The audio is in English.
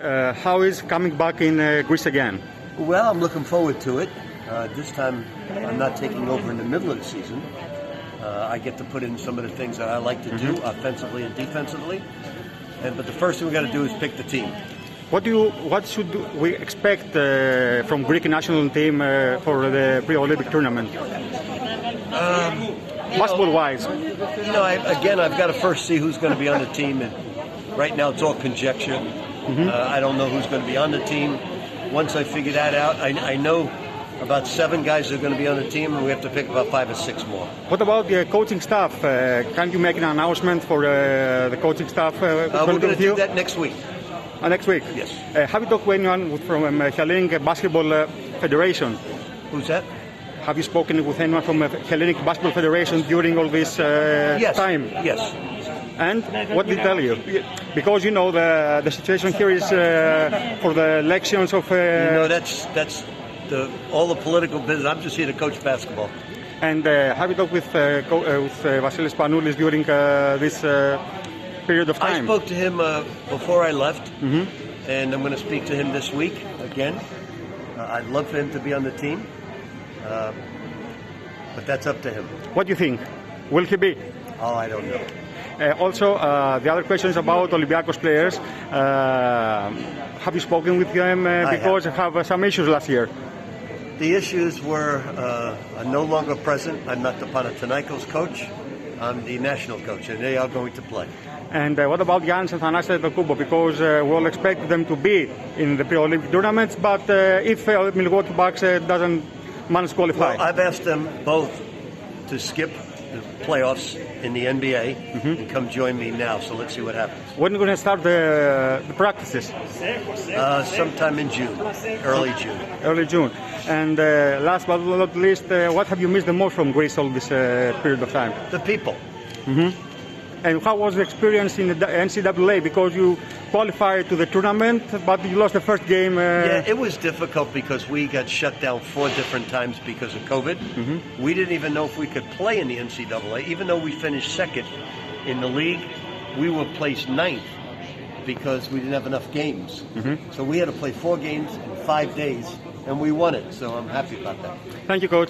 Uh, how is coming back in uh, Greece again? Well, I'm looking forward to it. Uh, this time, I'm not taking over in the middle of the season. Uh, I get to put in some of the things that I like to do, offensively and defensively. And but the first thing we got to do is pick the team. What do you, what should we expect uh, from Greek national team uh, for the pre-Olympic tournament? Basketball-wise, You know, I, again, I've got to first see who's going to be on the team, and right now it's all conjecture. Uh, I don't know who's going to be on the team. Once I figure that out, I, I know about seven guys are going to be on the team, and we have to pick about five or six more. what about the coaching staff? Uh, can you make an announcement for uh, the coaching staff? Uh, Uh, we're going to do that next week. Uh, next week. Yes. Uh, have you talked to anyone from um, Hellenic Basketball uh, Federation? Who's that? Have you spoken with anyone from uh, Hellenic Basketball Federation during all this uh, Yes. time? Yes. And what did they tell you? Because you know the the situation here is uh, for the elections of. Uh, You know, that's that's the all the political business. I'm just here to coach basketball. and uh, have you talked with uh, co- uh, with uh, Vasilis Spanoulis during uh, this uh, period of time? I spoke to him uh, before I left, and I'm going to speak to him this week again. Uh, I'd love for him to be on the team, uh, but that's up to him. What do you think? Will he be? Oh, I don't know. Uh, also, uh, the other question is about Olympiacos players. Uh, have you spoken with them uh, because they have some issues last year? The issues were uh, no longer present. I'm not the Panathinaikos coach. I'm the national coach, and they are going to play. And uh, what about Giannis and Thanasis Antetokounmpo? Because uh, we all expect them to be in the pre-Olympic tournaments, but uh, if uh, Milwaukee Bucks uh, doesn't manage to qualify, Well, I've asked them both to skip the playoffs in the NBA and come join me now. So let's see what happens. when are you going to start the, the practices? Uh, sometime in June, early June. Early June. And uh, last but not least, uh, what have you missed the most from Greece all this uh, period of time? The people. And how was the experience in the NCAA? Because you qualified to the tournament, but you lost the first game. Uh, Yeah, it was difficult because we got shut down four different times because of COVID. We didn't even know if we could play in the NCAA, even though we finished second in the league. We were placed ninth because we didn't have enough games. So we had to play four games in five days, and we won it. So I'm happy about that. Thank you, coach.